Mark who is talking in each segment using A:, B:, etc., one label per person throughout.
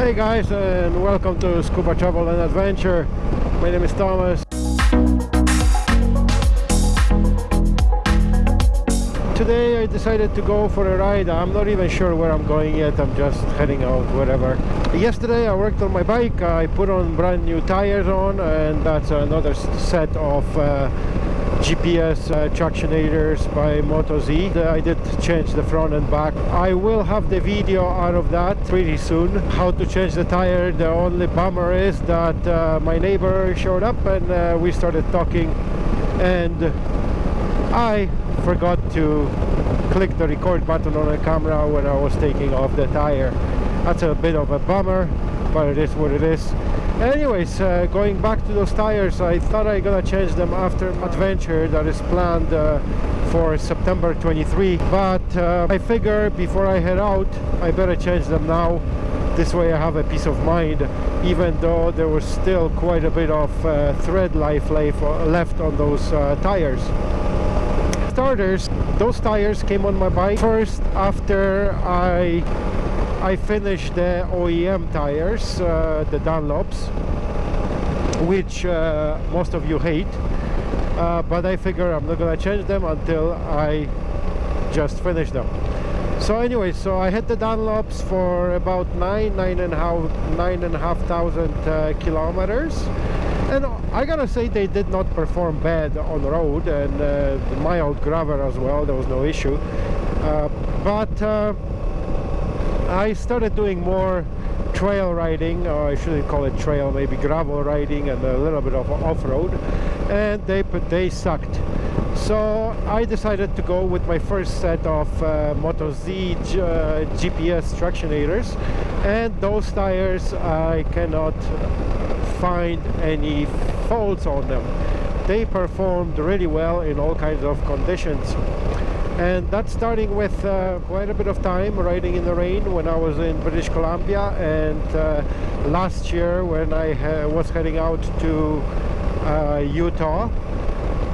A: Hey guys and welcome to Scuba Travel and Adventure. My name is Thomas. Today I decided to go for a ride. I'm not even sure where I'm going yet. I'm just heading out wherever. Yesterday I worked on my bike. I put on brand new tires on and that's another set of uh, GPS uh, tractionators by MotoZ. Uh, I did change the front and back. I will have the video out of that pretty soon. How to change the tire. The only bummer is that uh, my neighbor showed up and uh, we started talking and I forgot to click the record button on the camera when I was taking off the tire. That's a bit of a bummer, but it is what it is. Anyways uh, going back to those tires I thought I gonna change them after adventure that is planned uh, for September 23 but uh, I figure before I head out I better change them now. This way I have a peace of mind even though there was still quite a bit of uh, thread life left on those uh, tires. Starters those tires came on my bike first after I I finished the OEM tires, uh, the Dunlops, which uh, most of you hate. Uh, but I figure I'm not gonna change them until I just finish them. So anyway, so I had the Dunlops for about nine, nine and a half, nine and a half thousand uh, kilometers. And I gotta say they did not perform bad on road and uh, mild gravel as well, there was no issue. Uh, but I started doing more trail riding or I shouldn't call it trail maybe gravel riding and a little bit of off-road and they they sucked. So I decided to go with my first set of uh, Moto Z uh, GPS tractionators and those tires I cannot find any faults on them. They performed really well in all kinds of conditions and that's starting with uh, quite a bit of time riding in the rain when I was in British Columbia. And uh, last year when I was heading out to uh, Utah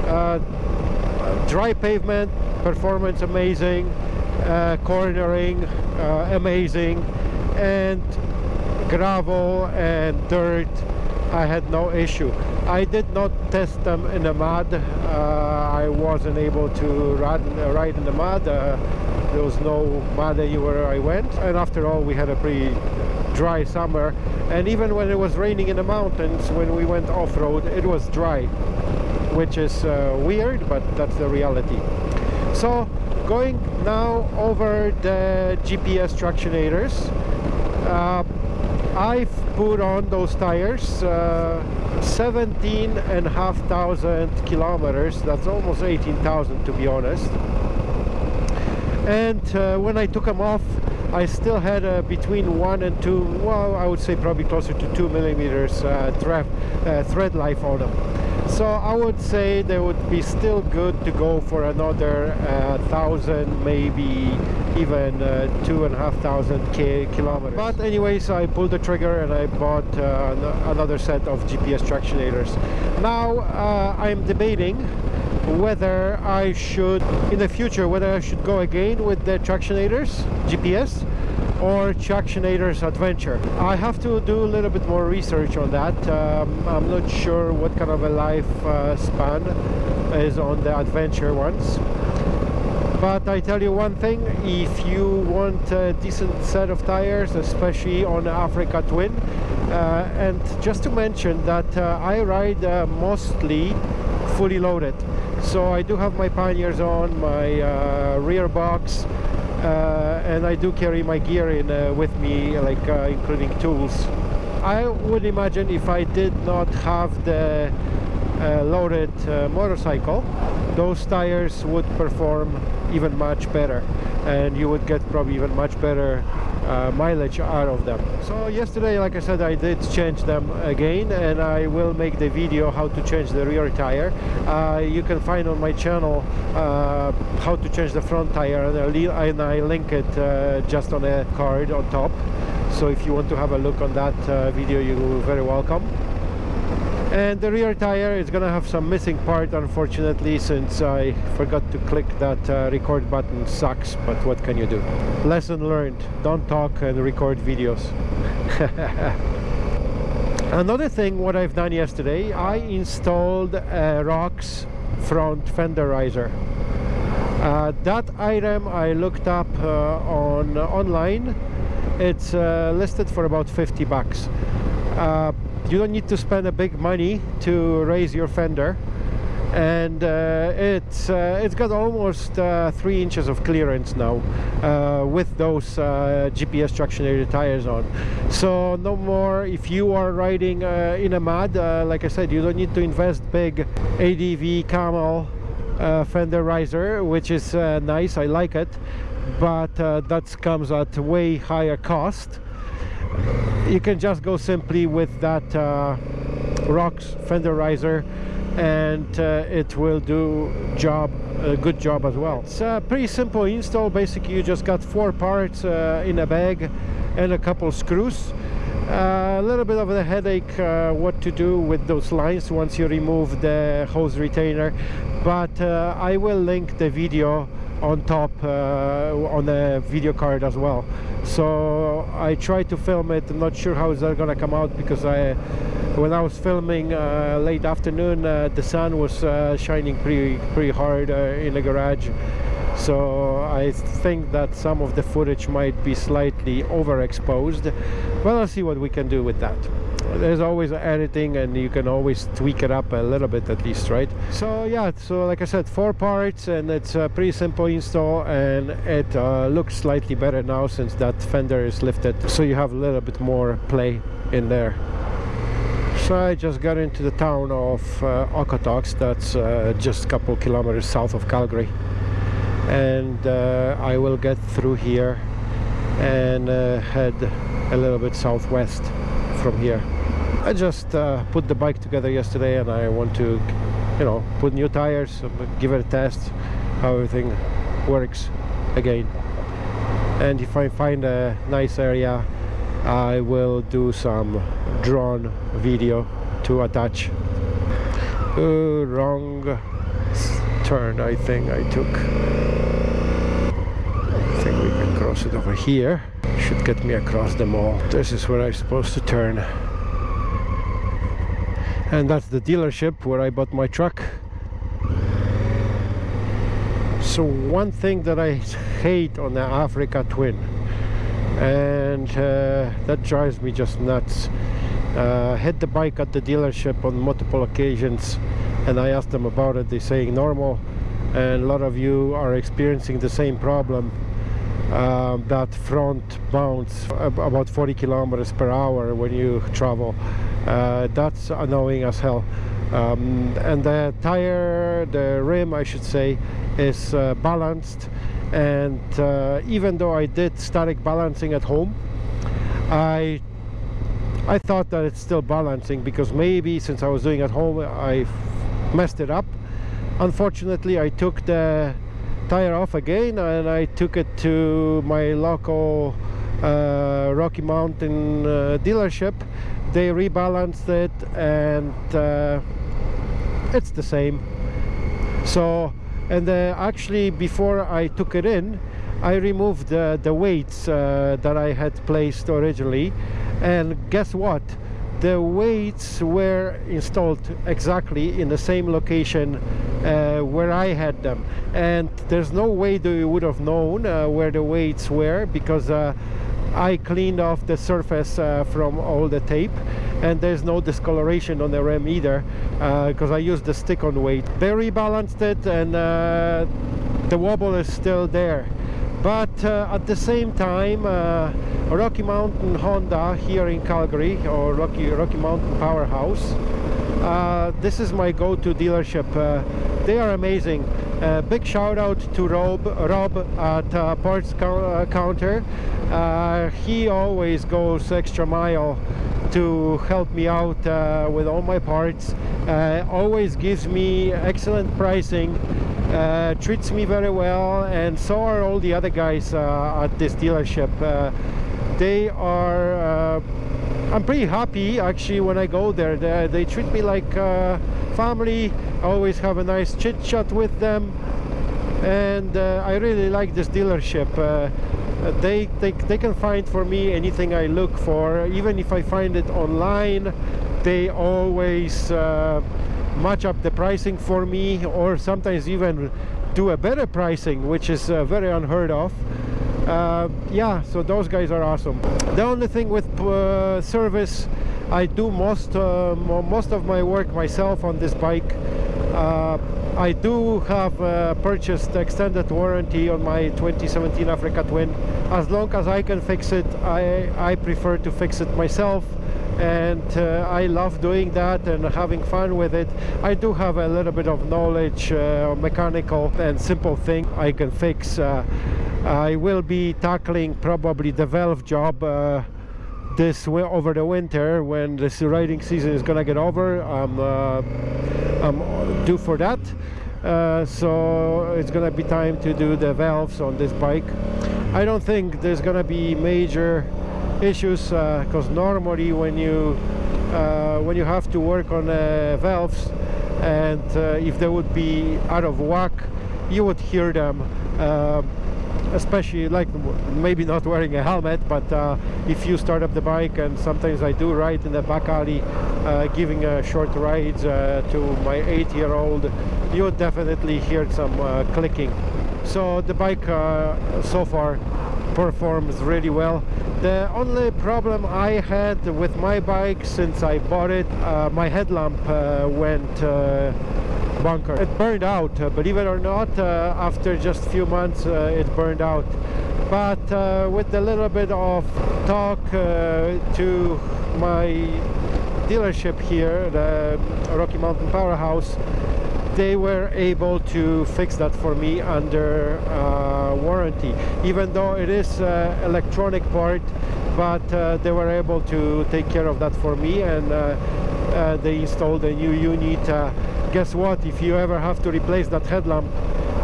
A: uh, dry pavement performance amazing uh, cornering uh, amazing and gravel and dirt I had no issue. I did not test them in the mud. Uh, I wasn't able to ride, ride in the mud. Uh, there was no mud anywhere I went. And after all we had a pretty dry summer. And even when it was raining in the mountains when we went off-road it was dry which is uh, weird but that's the reality. So going now over the GPS tractionators uh, I've put on those tires uh, 17 and half thousand kilometers. That's almost 18,000 to be honest. And uh, when I took them off I still had uh, between one and two well I would say probably closer to two millimeters uh, thread, uh, thread life on them so I would say they would be still good to go for another uh, thousand maybe even uh, two and a half thousand kilometers. But anyways I pulled the trigger and I bought uh, another set of GPS tractionators. Now uh, I'm debating whether I should in the future whether I should go again with the tractionators GPS or Tractionators Adventure. I have to do a little bit more research on that. Um, I'm not sure what kind of a life uh, span is on the Adventure ones but I tell you one thing if you want a decent set of tires especially on Africa Twin uh, and just to mention that uh, I ride uh, mostly fully loaded so I do have my panniers on my uh, rear box Uh, and I do carry my gear in uh, with me like uh, including tools. I would imagine if I did not have the uh, loaded motorcycle those tires would perform even much better and you would get probably even much better uh, mileage out of them. So yesterday like I said I did change them again and I will make the video how to change the rear tire. Uh, you can find on my channel uh, how to change the front tire and I, link it uh, just on a card on top. So if you want to have a look on that uh, video you're very welcome and the rear tire is gonna have some missing part unfortunately since I forgot to click that uh, record button sucks but what can you do? Lesson learned. Don't talk and record videos. Another thing what I've done yesterday I installed a ROX front fender riser. Uh, that item I looked up uh, on online. It's uh, listed for about 50 bucks. Uh, you don't need to spend a big money to raise your fender. And uh, it's uh, it's got almost uh, three inches of clearance now uh, with those uh, GPS traction tires on. So no more if you are riding uh, in a mud like I said you don't need to invest big ADV camel fender riser which is nice. I like it. But that comes at way higher cost you can just go simply with that uh, ROX fender riser and uh, it will do job a good job as well. It's a pretty simple install. Basically you just got four parts uh, in a bag and a couple screws. Uh, a little bit of a headache uh, what to do with those lines once you remove the hose retainer but uh, I will link the video on top uh, on the video card as well. So I tried to film it I'm not sure how is that gonna come out because I when I was filming uh, late afternoon uh, the sun was uh, shining pretty pretty hard uh, in the garage. So I think that some of the footage might be slightly overexposed but I'll see what we can do with that there's always editing and you can always tweak it up a little bit at least right? So yeah so like I said four parts and it's a pretty simple install and it uh, looks slightly better now since that fender is lifted. So you have a little bit more play in there. So I just got into the town of uh, Okotoks. That's uh, just a couple kilometers south of Calgary. And uh, I will get through here and uh, head a little bit southwest from here I just uh, put the bike together yesterday and I want to you know put new tires give it a test how everything works again. And if I find a nice area I will do some drone video to attach. Uh, wrong turn I think I took. I think we can cross it over here. Should get me across the mall. This is where I'm supposed to turn and that's the dealership where I bought my truck. So one thing that I hate on the Africa Twin and uh, that drives me just nuts. Uh, the bike at the dealership on multiple occasions and I asked them about it. They saying normal and a lot of you are experiencing the same problem uh, that front bounce about 40 kilometers per hour when you travel uh, that's annoying as hell. Um, and the tire the rim I should say is uh, balanced. And uh, even though I did static balancing at home I I thought that it's still balancing because maybe since I was doing at home I messed it up. Unfortunately I took the tire off again and I took it to my local uh, Rocky Mountain uh, dealership they rebalanced it and uh, it's the same. So and uh, actually before I took it in I removed the weights uh, that I had placed originally. And guess what? The weights were installed exactly in the same location uh, where I had them. And there's no way that you would have known uh, where the weights were because uh, I cleaned off the surface uh, from all the tape and there's no discoloration on the rim either because uh, I used the stick-on weight. They rebalanced it and uh, the wobble is still there. But uh, at the same time uh, Rocky Mountain Honda here in Calgary or Rocky Rocky Mountain Powerhouse uh, this is my go-to dealership they are amazing uh, big shout out to Rob Rob at uh, parts counter. He always goes extra mile to help me out with all my parts. Always gives me excellent pricing uh, treats me very well and so are all the other guys uh, at this dealership. Uh, they are uh, I'm pretty happy actually when I go there. They, they treat me like uh, family. I always have a nice chit chat with them, and uh, I really like this dealership. Uh, they, they they can find for me anything I look for, even if I find it online. They always uh, match up the pricing for me, or sometimes even do a better pricing, which is uh, very unheard of uh, yeah so those guys are awesome the only thing with uh, service I do most uh, most of my work myself on this bike uh, I do have uh, purchased extended warranty on my 2017 Africa Twin as long as I can fix it I, I prefer to fix it myself and uh, I love doing that and having fun with it. I do have a little bit of knowledge, uh, mechanical and simple thing I can fix. Uh, I will be tackling probably the valve job uh, this over the winter when this riding season is gonna get over. I'm, uh, I'm due for that. Uh, so it's gonna be time to do the valves on this bike. I don't think there's gonna be major issues because uh, normally when you uh, when you have to work on uh, valves and if they would be out of whack you would hear them especially like maybe not wearing a helmet but uh, if you start up the bike and sometimes I do ride in the back alley uh, giving a short rides uh, to my eight-year-old you would definitely hear some clicking. So the bike so far performs really well. The only problem I had with my bike since I bought it uh, my headlamp uh, went uh, bunker. It burned out uh, believe it or not uh, after just few months uh, it burned out. But with a little bit of talk to my dealership here the Rocky Mountain Powerhouse they were able to fix that for me under uh, warranty. Even though it is uh, electronic part but uh, they were able to take care of that for me and they installed a new unit guess what? If you ever have to replace that headlamp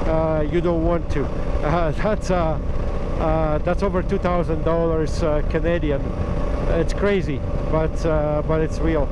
A: uh, you don't want to. Uh, that's uh, that's over two thousand dollars Canadian. It's crazy but but it's real